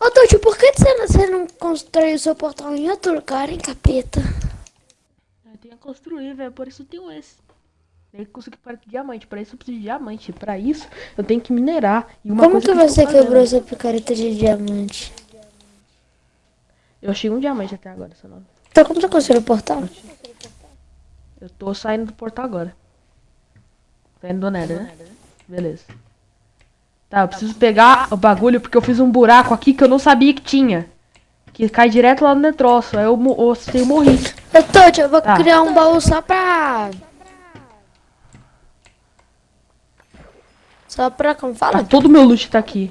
Ô, Tuti, por que você não, você não constrói o seu portal em outro lugar, hein, capeta? Eu tenho que construir, velho. Por isso eu tenho esse. Tem que conseguir para diamante. Para isso eu preciso de diamante. Para isso eu tenho que minerar. E uma Como coisa que tô você fazendo- quebrou sua picareta de diamante? Eu achei um diamante até agora, seu nome. Então como você construiu o portal? Eu tô saindo do portal agora. Saindo do Nether, né? Beleza. Tá, eu preciso pegar o bagulho porque eu fiz um buraco aqui que eu não sabia que tinha. Que cai direto lá no netroço. Aí eu, eu, eu morri. Ô, Tuti, eu vou Tá. criar um baú só pra... Só pra, como Tá, fala? todo meu loot tá aqui.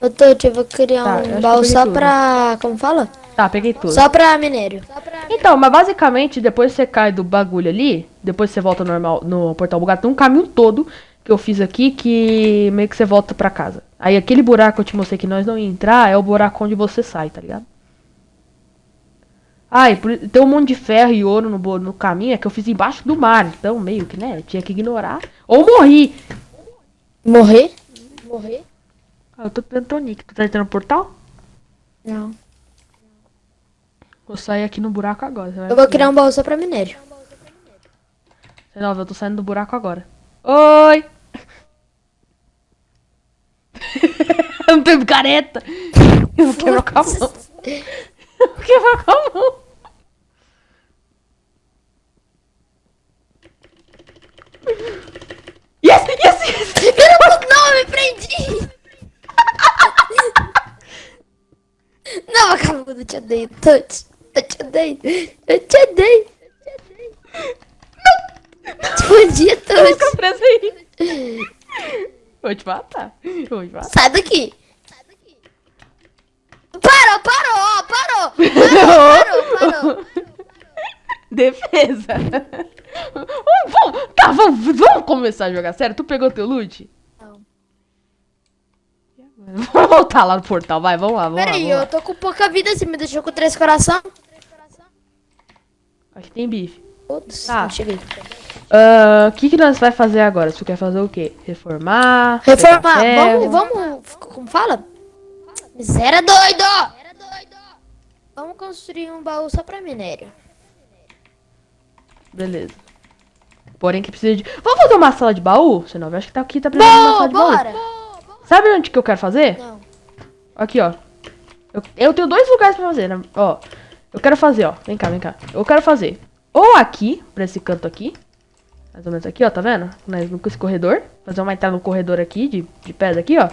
Ô, Tuti, eu vou criar Tá, eu um eu baú só tudo. pra, como fala? Tá, peguei tudo. Só pra minério. Então, mas basicamente, depois você cai do bagulho ali, depois você volta normal no portal bugado, tem um caminho todo que eu fiz aqui que meio que você volta pra casa. Aí aquele buraco que eu te mostrei que nós não ia entrar é o buraco onde você sai, tá ligado? Ai, por- tem um monte de ferro e ouro no, no caminho, é que eu fiz embaixo do mar, então meio que, né, tinha que ignorar. Ou morri. Morrer? Morrer? Ah, eu tô tentando Nick, tu tá entrando no portal? Não. Vou sair aqui no buraco agora. você vai Eu vou criar um baú só pra minério. Não, eu tô saindo do buraco agora. Oi! não tem careta! Eu vou quebrar com a mão. Eu vou quebrar com a mão. Yes, yes, yes! Não, me prendi! Não, vagabundo, eu te odeio, Tuti. Eu te odeio. Eu te odeio. Não! Bom dia, Fica Tuti. Vou te matar. Vou te matar. Sai daqui. Parou, parou, parou. Parou, parou, parou. Defesa. Vamos, tá, vamos, vamos começar a jogar sério. Tu pegou teu loot? Não. Vamos voltar lá no portal, vai, vamos lá, vamos lá. Peraí, eu tô com pouca vida, você me deixou com três coração? Acho que tem bife. Putz, Tá. não cheguei. Ah, O que, que nós vai fazer agora? Tu quer fazer o quê? Reformar? Reformar, vamos, vamos, como fala? Miséria doido! Vamos construir um baú só pra minério. Beleza. Porém que precisa de... Vamos fazer uma sala de baú? Senão eu acho que tá aqui, tá precisando de uma sala de baú. bora! Sabe onde que eu quero fazer? Não. Aqui, ó. Eu, eu tenho dois lugares pra fazer, né? Ó. Eu quero fazer, ó. Vem cá, vem cá. Eu quero fazer ou aqui, pra esse canto aqui. Mais ou menos aqui, ó, tá vendo? Nós no esse corredor. Fazer uma entrada no corredor aqui, de, de pedra aqui, ó.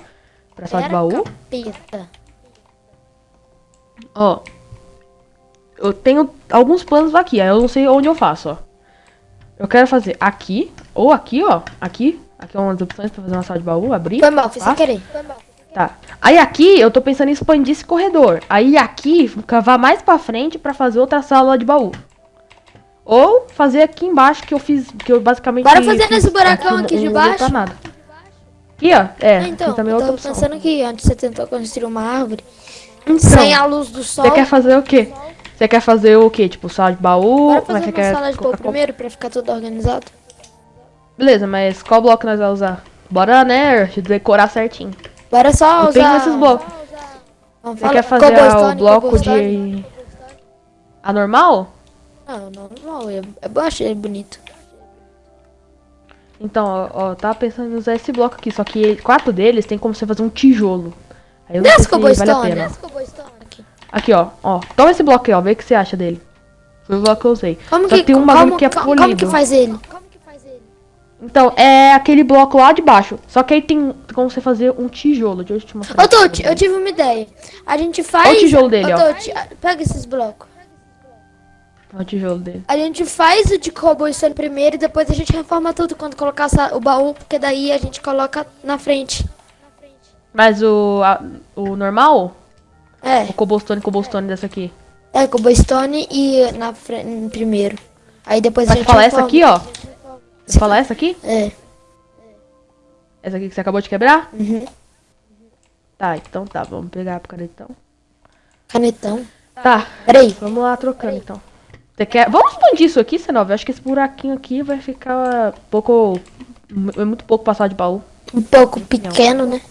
Pra sala de baú. capeta. Ó. Eu tenho alguns planos aqui, aí eu não sei onde eu faço, ó. Eu quero fazer aqui, ou aqui, ó. Aqui. Aqui é uma das opções pra fazer uma sala de baú, abrir. Foi mal, fiz sem querer. Tá. Aí aqui eu tô pensando em expandir esse corredor. Aí aqui, cavar mais pra frente pra fazer outra sala de baú. Ou fazer aqui embaixo que eu fiz, que eu basicamente Bora fazer nesse buracão aqui de usei pra baixo? nada. Aqui, ó. É, Ah, então, aqui também é eu outra opção. pensando que antes você tentou construir uma árvore Então, sem a luz do sol. Você quer fazer o quê? Você quer fazer o quê? Tipo, sala de baú? Bora Mas fazer uma quer sala de baú primeiro pra ficar tudo organizado? Beleza, mas qual bloco nós vamos usar? Bora, né, decorar certinho. Bora só Eu usar... tenho esses blocos. Você quer fazer o bloco de... Anormal? Não, não, não. Eu, eu achei bonito. Então, ó, ó, tava pensando em usar esse bloco aqui, só que quatro deles tem como você fazer um tijolo. Aí eu não Desce sei se vale a pena. Aqui. Aqui, ó, ó. Toma esse bloco aí, ó, vê o que você acha dele. Foi o bloco que eu usei. Como Só que, tem um como, bagulho que é como, polido. como que faz ele? Então, é aquele bloco lá de baixo. Só que aí tem como você fazer um tijolo. Deixa eu te mostrar. Ô, Tuti, eu tive uma ideia. A gente faz... Olha o tijolo dele, Ô, ó. Tuti, pega esses blocos. O tijolo dele. A gente faz o de cobblestone primeiro e depois a gente reforma tudo quando colocar o baú, porque daí a gente coloca na frente. Mas o, a- o normal? É, O cobblestone, cobblestone dessa aqui. é cobblestone e na frente primeiro. Aí depois a gente falar essa aqui, ó. Você falar essa aqui? É. Essa aqui que você acabou de quebrar? Uhum. Tá, então tá. Vamos pegar a canetão. Canetão. Tá, Peraí. vamos lá trocando então. Você quer... Vamos expandir isso aqui, Senova? Eu acho que esse buraquinho aqui vai ficar pouco... É muito pouco passar de baú. Um pouco pequeno, né?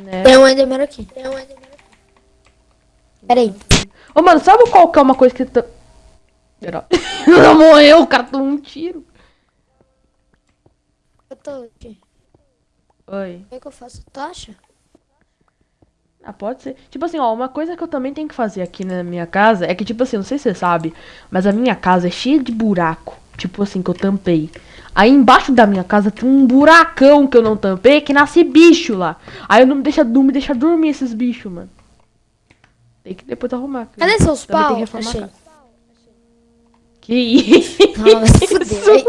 Né? Tem um Enderman aqui. Tem um Enderman aqui. Pera aí. Ô, mano, sabe qual que é uma coisa que... Tá... Não morreu, o cara tomou um tiro. Eu tô aqui. Oi. O que, é que eu faço? Tocha? Ah, pode ser. Tipo assim, ó, uma coisa que eu também tenho que fazer aqui na minha casa é que, tipo assim, não sei se você sabe, mas a minha casa é cheia de buraco. Tipo assim, que eu tampei. Aí embaixo da minha casa tem um buracão que eu não tampei que nasce bicho lá. Aí eu não me deixa, não me deixa dormir esses bichos, mano. Tem que depois arrumar. cara. Cadê seus Também tem pau? que reformar a Achei. casa. Que isso? Vai se fuder.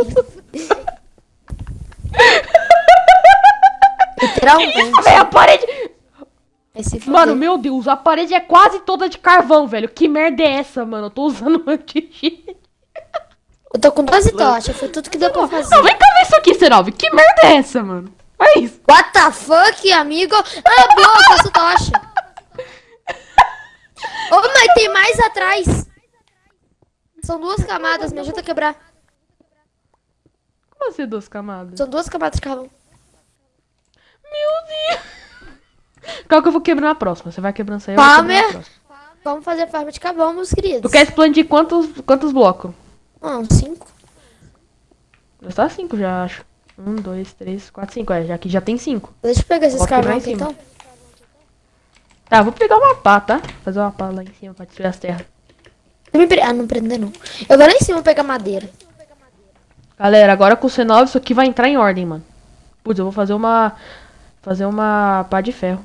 Literalmente. Véi, a parede. Mano, meu Deus, a parede é quase toda de carvão, velho. Que merda é essa, mano? Eu tô usando um anti Eu tô com 12 tochas, foi tudo que deu pra fazer. Não, vem cá ver isso aqui, Serov. Que merda é essa, mano? Olha isso. What the fuck, amigo? Ah, boa, eu faço tocha. Ô, mas tem mais atrás. São duas camadas, me ajuda a quebrar. Como assim duas camadas? São duas camadas de carvão. Meu Deus. Qual que eu vou quebrar na próxima? Você vai quebrando isso aí, eu vou Palmer. próxima. Vamos fazer farm de carvão, meus queridos. Tu quer explodir quantos, quantos blocos? Ah, cinco. Já tá cinco, já acho. Um, dois, três, quatro, cinco. É, já que já tem cinco. Deixa eu pegar esses quebrar carvão em aqui, cima. então. Tá, vou pegar uma pá, tá? Fazer uma pá lá em cima pra destruir as terras. Não me pre- Ah, não prender não. Eu vou lá em cima pegar madeira. Galera, agora com o C9 isso aqui vai entrar em ordem, mano. Putz, eu vou fazer uma... Fazer uma pá de ferro.